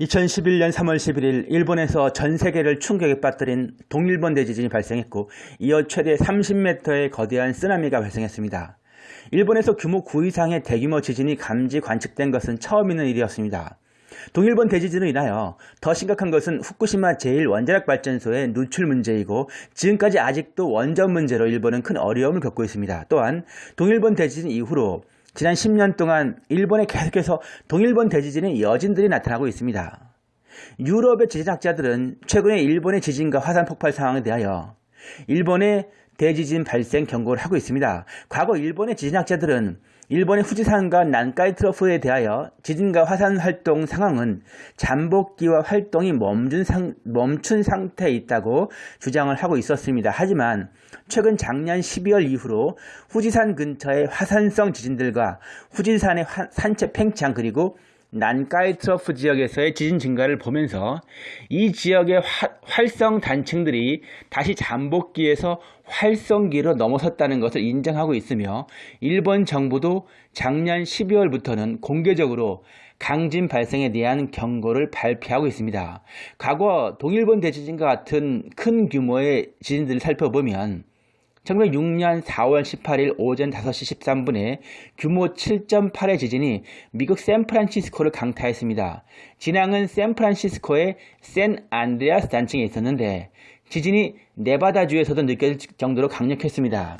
2011년 3월 11일 일본에서 전 세계를 충격에 빠뜨린 동일본 대지진이 발생했고 이어 최대 30m의 거대한 쓰나미가 발생했습니다. 일본에서 규모 9 이상의 대규모 지진이 감지 관측된 것은 처음 있는 일이었습니다. 동일본 대지진으로 인하여 더 심각한 것은 후쿠시마 제1원자력발전소의 누출 문제이고 지금까지 아직도 원전 문제로 일본은 큰 어려움을 겪고 있습니다. 또한 동일본 대지진 이후로 지난 10년 동안 일본에 계속해서 동일본 대지진의 여진들이 나타나고 있습니다. 유럽의 지진학자들은 최근에 일본의 지진과 화산 폭발 상황에 대하여 일본의 대지진 발생 경고를 하고 있습니다. 과거 일본의 지진학자들은 일본의 후지산과 난카이 트러프에 대하여 지진과 화산 활동 상황은 잠복기와 활동이 멈춘, 상, 멈춘 상태에 있다고 주장을 하고 있었습니다. 하지만 최근 작년 12월 이후로 후지산 근처의 화산성 지진들과 후지산의 산체 팽창 그리고 난카이 트러프 지역에서의 지진 증가를 보면서 이 지역의 화, 활성 단층들이 다시 잠복기에서 활성기로 넘어섰다는 것을 인정하고 있으며 일본 정부도 작년 12월부터는 공개적으로 강진 발생에 대한 경고를 발표하고 있습니다. 과거 동일본 대지진과 같은 큰 규모의 지진들을 살펴보면 1906년 4월 18일 오전 5시 13분에 규모 7.8의 지진이 미국 샌프란시스코를 강타했습니다. 진앙은 샌프란시스코의 샌 안드레아스 단층에 있었는데 지진이 네바다주에서도 느껴질 정도로 강력했습니다.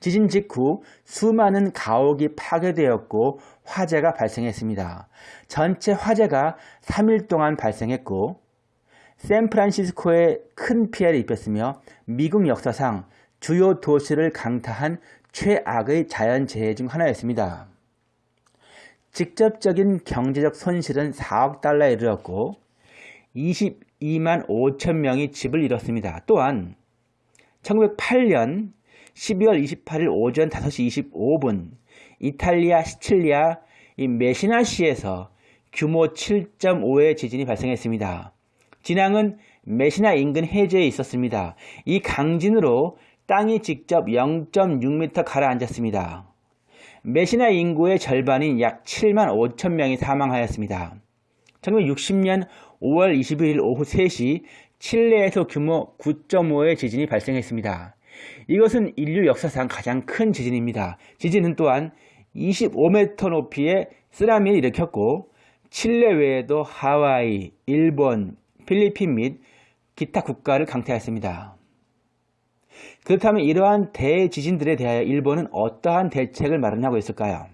지진 직후 수많은 가옥이 파괴되었고 화재가 발생했습니다. 전체 화재가 3일 동안 발생했고 샌프란시스코에 큰 피해를 입혔으며 미국 역사상 주요 도시를 강타한 최악의 자연재해 중 하나였습니다. 직접적인 경제적 손실은 4억 달러에 이르렀고 22만 5천 명이 집을 잃었습니다. 또한 1908년 12월 28일 오전 5시 25분 이탈리아 시칠리아 메시나시에서 규모 7.5의 지진이 발생했습니다. 진앙은 메시나 인근 해저에 있었습니다. 이 강진으로 땅이 직접 0.6m 가라앉았습니다. 메시나 인구의 절반인 약 7만 5천 명이 사망하였습니다. 1960년 5월 21일 오후 3시 칠레에서 규모 9.5의 지진이 발생했습니다. 이것은 인류 역사상 가장 큰 지진입니다. 지진은 또한 25m 높이의 쓰나미를 일으켰고 칠레 외에도 하와이, 일본, 필리핀 및 기타 국가를 강타했습니다. 그렇다면 이러한 대지진들에 대하여 일본은 어떠한 대책을 마련하고 있을까요?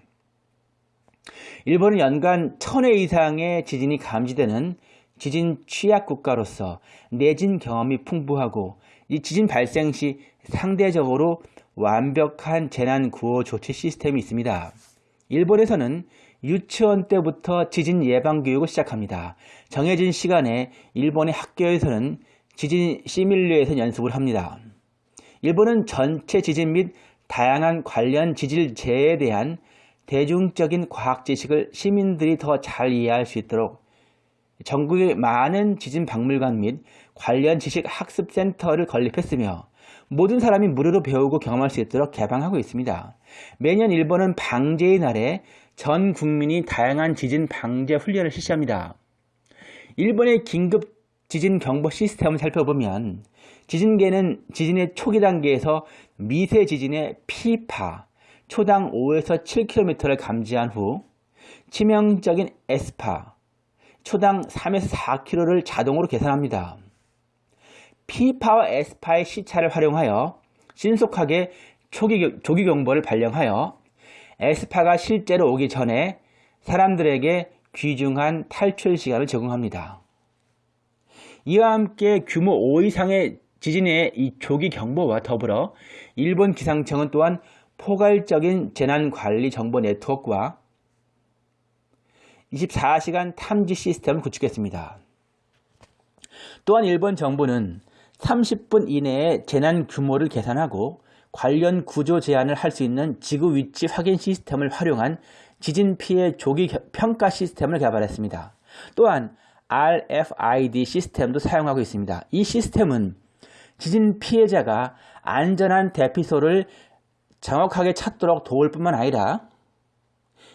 일본은 연간 천회 이상의 지진이 감지되는 지진 취약 국가로서 내진 경험이 풍부하고 이 지진 발생 시 상대적으로 완벽한 재난 구호 조치 시스템이 있습니다. 일본에서는 유치원 때부터 지진 예방 교육을 시작합니다. 정해진 시간에 일본의 학교에서는 지진 시뮬레이션 연습을 합니다. 일본은 전체 지진 및 다양한 관련 지질 재해에 대한 대중적인 과학 지식을 시민들이 더 잘 이해할 수 있도록 전국의 많은 지진 박물관 및 관련 지식 학습 센터를 건립했으며 모든 사람이 무료로 배우고 경험할 수 있도록 개방하고 있습니다. 매년 일본은 방제의 날에 전 국민이 다양한 지진 방제 훈련을 실시합니다. 일본의 긴급 지진 경보 시스템을 살펴보면 지진계는 지진의 초기 단계에서 미세 지진의 P파 초당 5에서 7km를 감지한 후 치명적인 S파 초당 3에서 4km를 자동으로 계산합니다. P파와 S파의 시차를 활용하여 신속하게 초기, 조기 경보를 발령하여 S파가 실제로 오기 전에 사람들에게 귀중한 탈출 시간을 제공합니다. 이와 함께 규모 5 이상의 지진의 이 조기 경보와 더불어 일본 기상청은 또한 포괄적인 재난관리 정보 네트워크와 24시간 탐지 시스템을 구축했습니다. 또한 일본 정부는 30분 이내에 재난 규모를 계산하고 관련 구조 제안을 할 수 있는 지구 위치 확인 시스템을 활용한 지진 피해 조기 평가 시스템을 개발했습니다. 또한 RFID 시스템도 사용하고 있습니다. 이 시스템은 지진 피해자가 안전한 대피소를 정확하게 찾도록 도울 뿐만 아니라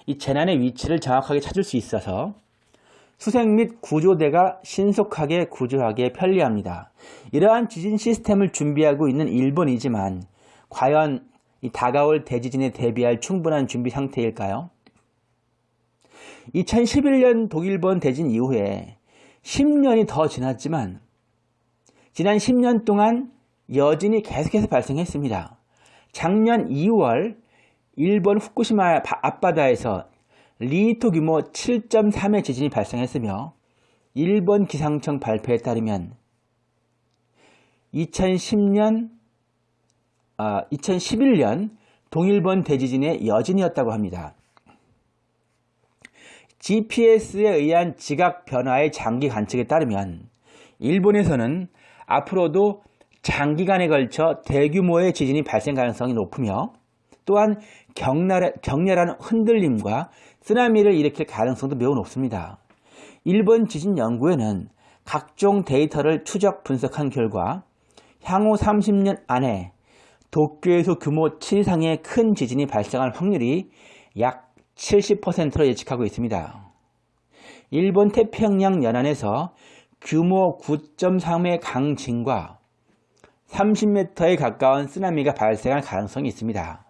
이 재난의 위치를 정확하게 찾을 수 있어서 수색 및 구조대가 신속하게 구조하기에 편리합니다. 이러한 지진 시스템을 준비하고 있는 일본이지만 과연 이 다가올 대지진에 대비할 충분한 준비 상태일까요? 2011년 독일본 대진 이후에 10년이 더 지났지만 지난 10년 동안 여진이 계속해서 발생했습니다. 작년 2월 일본 후쿠시마 앞바다에서 리히터 규모 7.3의 지진이 발생했으며 일본 기상청 발표에 따르면 2010년, 아, 2011년 동일본 대지진의 여진이었다고 합니다. GPS에 의한 지각 변화의 장기 관측에 따르면 일본에서는 앞으로도 장기간에 걸쳐 대규모의 지진이 발생 가능성이 높으며 또한 격렬한 흔들림과 쓰나미를 일으킬 가능성도 매우 높습니다. 일본 지진 연구에는 각종 데이터를 추적 분석한 결과 향후 30년 안에 도쿄에서 규모 7 이상의 큰 지진이 발생할 확률이 약 70%로 예측하고 있습니다. 일본 태평양 연안에서 규모 9.3의 강진과 30m에 가까운 쓰나미가 발생할 가능성이 있습니다.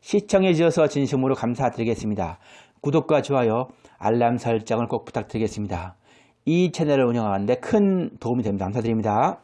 시청해 주셔서 진심으로 감사드리겠습니다. 구독과 좋아요, 알람 설정을 꼭 부탁드리겠습니다. 이 채널을 운영하는데 큰 도움이 됩니다. 감사드립니다.